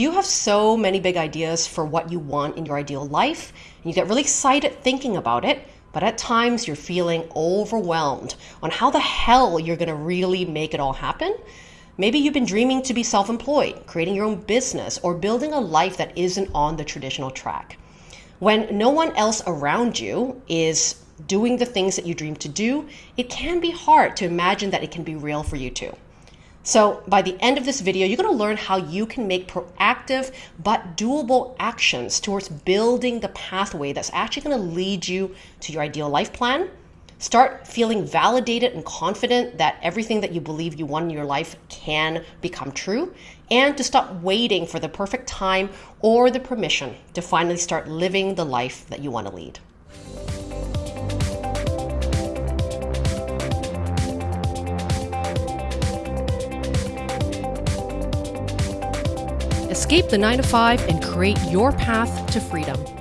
Do you have so many big ideas for what you want in your ideal life? And you get really excited thinking about it, but at times you're feeling overwhelmed on how the hell you're going to really make it all happen? Maybe you've been dreaming to be self employed, creating your own business, or building a life that isn't on the traditional track. When no one else around you is doing the things that you dream to do, it can be hard to imagine that it can be real for you too. So by the end of this video, you're gonna learn how you can make proactive but doable actions towards building the pathway that's actually gonna lead you to your ideal life plan. Start feeling validated and confident that everything that you believe you want in your life can become true, and to stop waiting for the perfect time or the permission to finally start living the life that you wanna lead. Escape the 9 to 5 and create your path to freedom.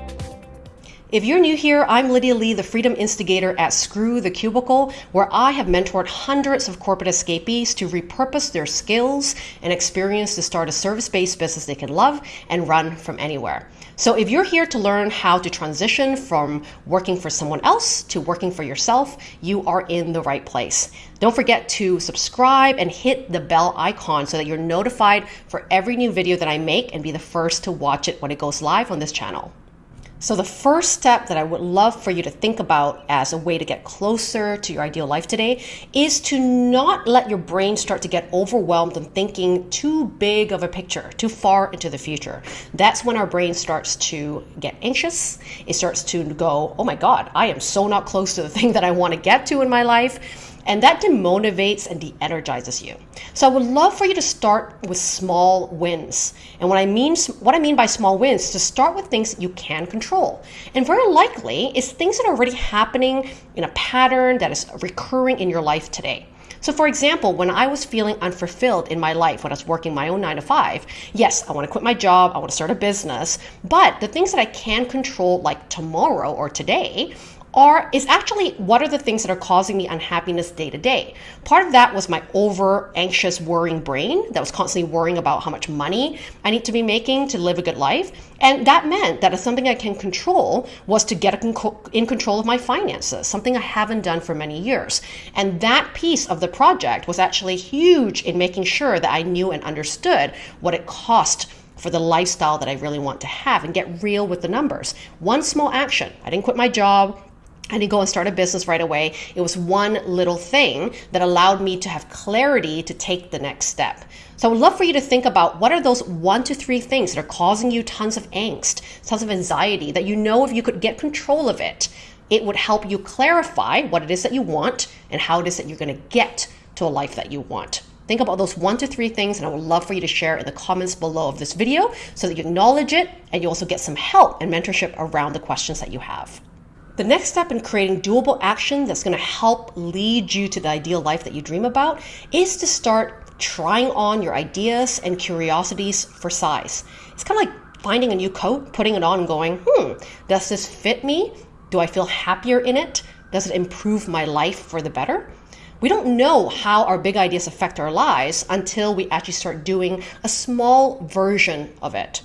If you're new here, I'm Lydia Lee, the freedom instigator at Screw the Cubicle, where I have mentored hundreds of corporate escapees to repurpose their skills and experience to start a service based business they can love and run from anywhere. So, if you're here to learn how to transition from working for someone else to working for yourself, you are in the right place. Don't forget to subscribe and hit the bell icon so that you're notified for every new video that I make and be the first to watch it when it goes live on this channel. So, the first step that I would love for you to think about as a way to get closer to your ideal life today is to not let your brain start to get overwhelmed and thinking too big of a picture, too far into the future. That's when our brain starts to get anxious. It starts to go, oh my God, I am so not close to the thing that I want to get to in my life and that demotivates and de-energizes you. So I would love for you to start with small wins. And what I mean what I mean by small wins is to start with things that you can control. And very likely it's things that are already happening in a pattern that is recurring in your life today. So, for example, when I was feeling unfulfilled in my life, when I was working my own nine to five, yes, I want to quit my job, I want to start a business, but the things that I can control, like tomorrow or today, are is actually what are the things that are causing me unhappiness day to day. Part of that was my over anxious worrying brain that was constantly worrying about how much money I need to be making to live a good life. And that meant that something I can control was to get in control of my finances, something I haven't done for many years. And that piece of the project was actually huge in making sure that I knew and understood what it cost for the lifestyle that I really want to have and get real with the numbers. One small action. I didn't quit my job. I didn't go and start a business right away. It was one little thing that allowed me to have clarity to take the next step. So I would love for you to think about what are those one to three things that are causing you tons of angst, tons of anxiety that you know if you could get control of it, it would help you clarify what it is that you want and how it is that you're going to get to a life that you want. Think about those one to three things, and I would love for you to share in the comments below of this video so that you acknowledge it and you also get some help and mentorship around the questions that you have. The next step in creating doable action that's going to help lead you to the ideal life that you dream about is to start trying on your ideas and curiosities for size. It's kind of like finding a new coat, putting it on, and going, hmm, does this fit me? Do I feel happier in it? Does it improve my life for the better? We don't know how our big ideas affect our lives until we actually start doing a small version of it.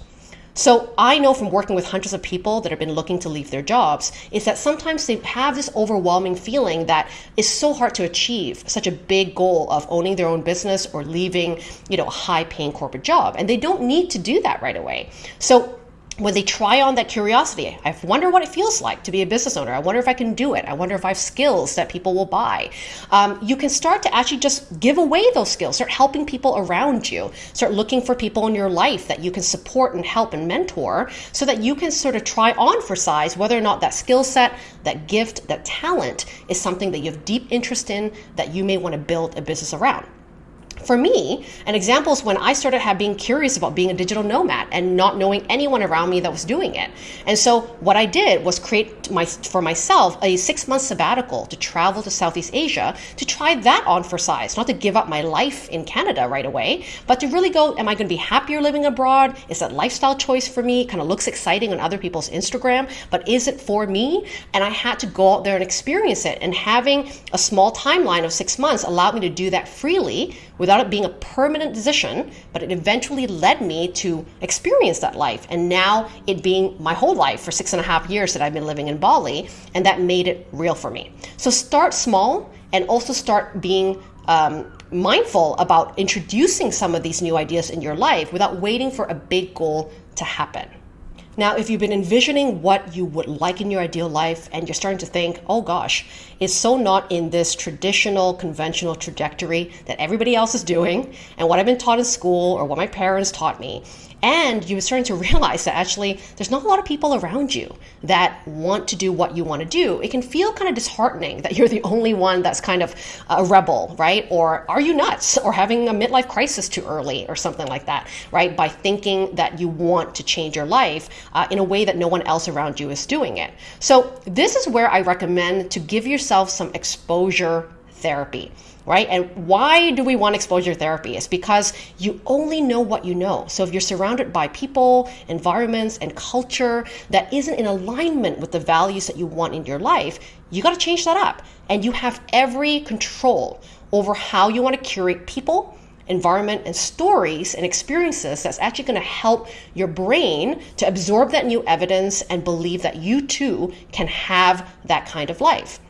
So I know from working with hundreds of people that have been looking to leave their jobs is that sometimes they have this overwhelming feeling that is so hard to achieve such a big goal of owning their own business or leaving, you know, a high paying corporate job. And they don't need to do that right away. So when they try on that curiosity, I wonder what it feels like to be a business owner. I wonder if I can do it. I wonder if I have skills that people will buy. Um, you can start to actually just give away those skills. Start helping people around you. Start looking for people in your life that you can support and help and mentor so that you can sort of try on for size whether or not that skill set, that gift, that talent is something that you have deep interest in that you may want to build a business around for me, an example is when I started being curious about being a digital nomad and not knowing anyone around me that was doing it. And so what I did was create my for myself a six month sabbatical to travel to Southeast Asia to try that on for size, not to give up my life in Canada right away, but to really go, am I going to be happier living abroad? Is that lifestyle choice for me? Kind of looks exciting on other people's Instagram, but is it for me? And I had to go out there and experience it. And having a small timeline of six months allowed me to do that freely without it being a permanent decision, but it eventually led me to experience that life. And now it being my whole life for six and a half years that I've been living in Bali, and that made it real for me. So start small and also start being um, mindful about introducing some of these new ideas in your life without waiting for a big goal to happen. Now, if you've been envisioning what you would like in your ideal life and you're starting to think, oh gosh, it's so not in this traditional, conventional trajectory that everybody else is doing and what I've been taught in school or what my parents taught me, and you're starting to realize that actually there's not a lot of people around you that want to do what you want to do. It can feel kind of disheartening that you're the only one that's kind of a rebel, right? Or are you nuts? Or having a midlife crisis too early or something like that, right? By thinking that you want to change your life uh, in a way that no one else around you is doing it. So, this is where I recommend to give yourself some exposure therapy right? And why do we want exposure therapy? It's because you only know what you know. So if you're surrounded by people, environments, and culture that isn't in alignment with the values that you want in your life, you got to change that up. And you have every control over how you want to curate people environment and stories and experiences that's actually going to help your brain to absorb that new evidence and believe that you too can have that kind of life.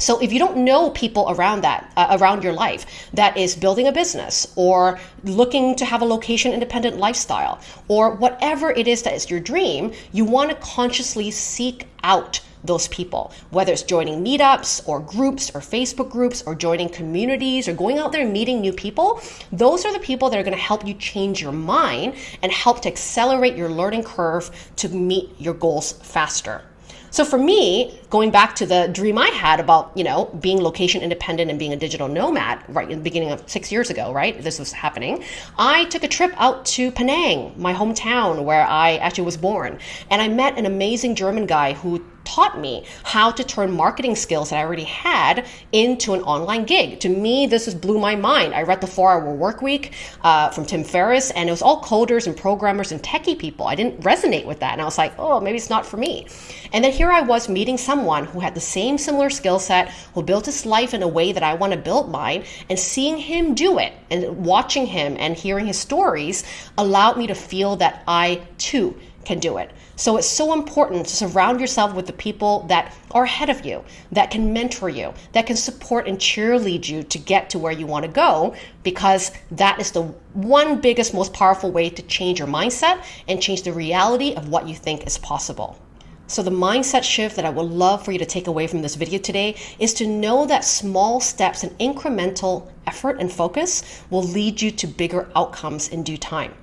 So if you don't know people around that, uh, around your life, that is building a business or looking to have a location independent lifestyle or whatever it is that is your dream, you want to consciously seek out those people, whether it's joining meetups or groups or Facebook groups or joining communities or going out there and meeting new people. Those are the people that are going to help you change your mind and help to accelerate your learning curve to meet your goals faster. So for me, going back to the dream I had about, you know, being location independent and being a digital nomad right in the beginning of six years ago, right? This was happening. I took a trip out to Penang, my hometown where I actually was born. And I met an amazing German guy who taught me how to turn marketing skills that I already had into an online gig. To me, this just blew my mind. I read the Four Hour Work Week uh, from Tim Ferriss, and it was all coders and programmers and techie people. I didn't resonate with that, and I was like, oh, maybe it's not for me. And then here I was meeting someone who had the same similar skill set, who built his life in a way that I want to build mine, and seeing him do it and watching him and hearing his stories allowed me to feel that I too can do it. So it's so important to surround yourself with the people that are ahead of you, that can mentor you, that can support and cheerlead you to get to where you want to go, because that is the one biggest, most powerful way to change your mindset and change the reality of what you think is possible. So, the mindset shift that I would love for you to take away from this video today is to know that small steps and incremental effort and focus will lead you to bigger outcomes in due time.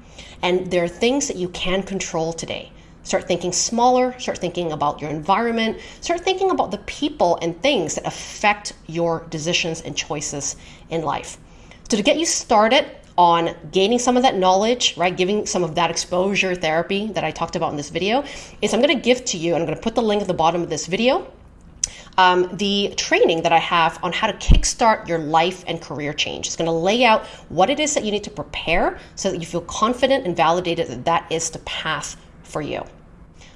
And there are things that you can control today. Start thinking smaller, start thinking about your environment, start thinking about the people and things that affect your decisions and choices in life. So, to get you started on gaining some of that knowledge, right, giving some of that exposure therapy that I talked about in this video, is I'm to give to you, and I'm going to put the link at the bottom of this video. Um, the training that I have on how to kickstart your life and career change. It's going to lay out what it is that you need to prepare so that you feel confident and validated that that is the path for you.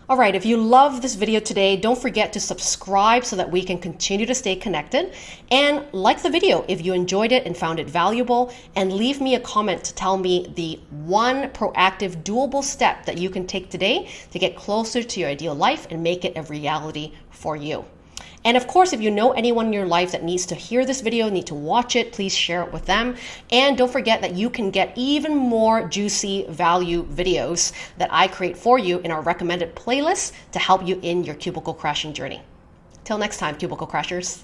All right, if you love this video today, don't forget to subscribe so that we can continue to stay connected. And like the video if you enjoyed it and found it valuable, and leave me a comment to tell me the one proactive, doable step that you can take today to get closer to your ideal life and make it a reality for you. And of course, if you know anyone in your life that needs to hear this video, need to watch it, please share it with them. And don't forget that you can get even more juicy value videos that I create for you in our recommended playlist to help you in your cubicle crashing journey. Till next time, cubicle crashers.